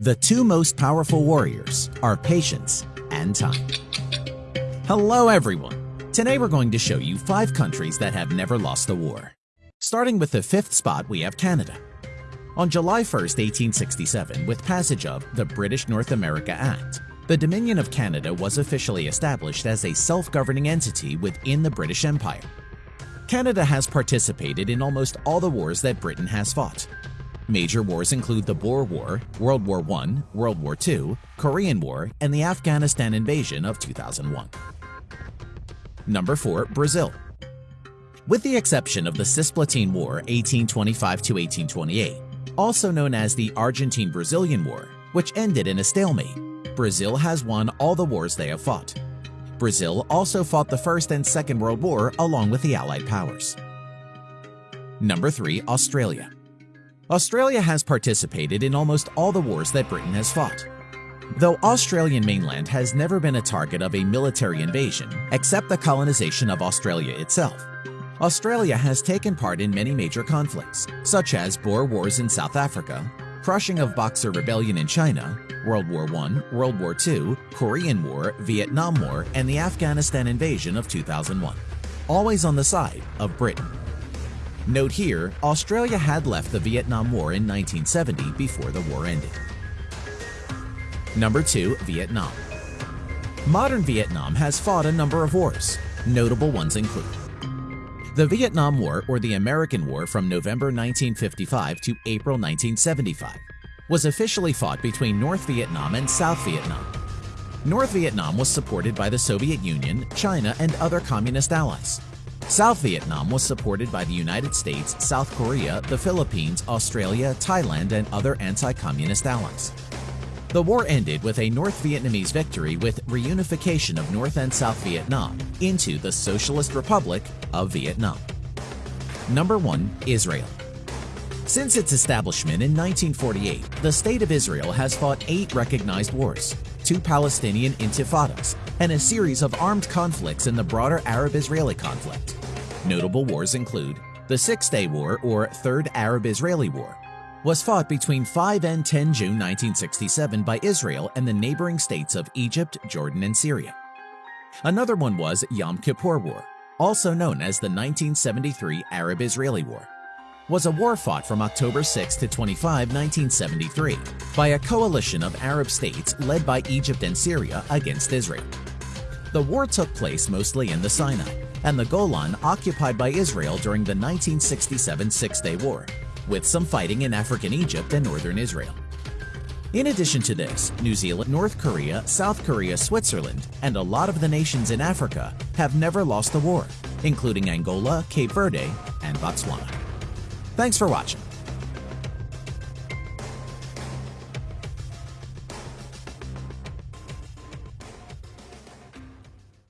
The two most powerful warriors are patience and time. Hello everyone! Today we're going to show you 5 countries that have never lost a war. Starting with the fifth spot we have Canada. On July 1, 1867, with passage of the British North America Act, the Dominion of Canada was officially established as a self-governing entity within the British Empire. Canada has participated in almost all the wars that Britain has fought, Major wars include the Boer War, World War I, World War II, Korean War, and the Afghanistan invasion of 2001. Number 4. Brazil With the exception of the Cisplatin War 1825–1828, also known as the Argentine-Brazilian War, which ended in a stalemate, Brazil has won all the wars they have fought. Brazil also fought the First and Second World War along with the Allied powers. Number 3. Australia Australia has participated in almost all the wars that Britain has fought. Though Australian mainland has never been a target of a military invasion, except the colonization of Australia itself, Australia has taken part in many major conflicts, such as Boer Wars in South Africa, crushing of Boxer Rebellion in China, World War I, World War II, Korean War, Vietnam War, and the Afghanistan invasion of 2001, always on the side of Britain. Note here, Australia had left the Vietnam War in 1970 before the war ended. Number 2. Vietnam Modern Vietnam has fought a number of wars. Notable ones include the Vietnam War or the American War from November 1955 to April 1975 was officially fought between North Vietnam and South Vietnam. North Vietnam was supported by the Soviet Union, China, and other communist allies. South Vietnam was supported by the United States, South Korea, the Philippines, Australia, Thailand, and other anti-communist allies. The war ended with a North Vietnamese victory with reunification of North and South Vietnam into the Socialist Republic of Vietnam. Number 1. Israel Since its establishment in 1948, the State of Israel has fought eight recognized wars, two Palestinian intifadas, and a series of armed conflicts in the broader Arab-Israeli conflict. Notable wars include the Six-Day War or Third Arab-Israeli War was fought between 5 and 10 June 1967 by Israel and the neighboring states of Egypt, Jordan, and Syria. Another one was Yom Kippur War, also known as the 1973 Arab-Israeli War, was a war fought from October 6 to 25, 1973 by a coalition of Arab states led by Egypt and Syria against Israel. The war took place mostly in the Sinai, and the Golan occupied by Israel during the 1967 Six-Day War, with some fighting in African Egypt and northern Israel. In addition to this, New Zealand, North Korea, South Korea, Switzerland, and a lot of the nations in Africa have never lost the war, including Angola, Cape Verde, and Botswana. Thanks for watching.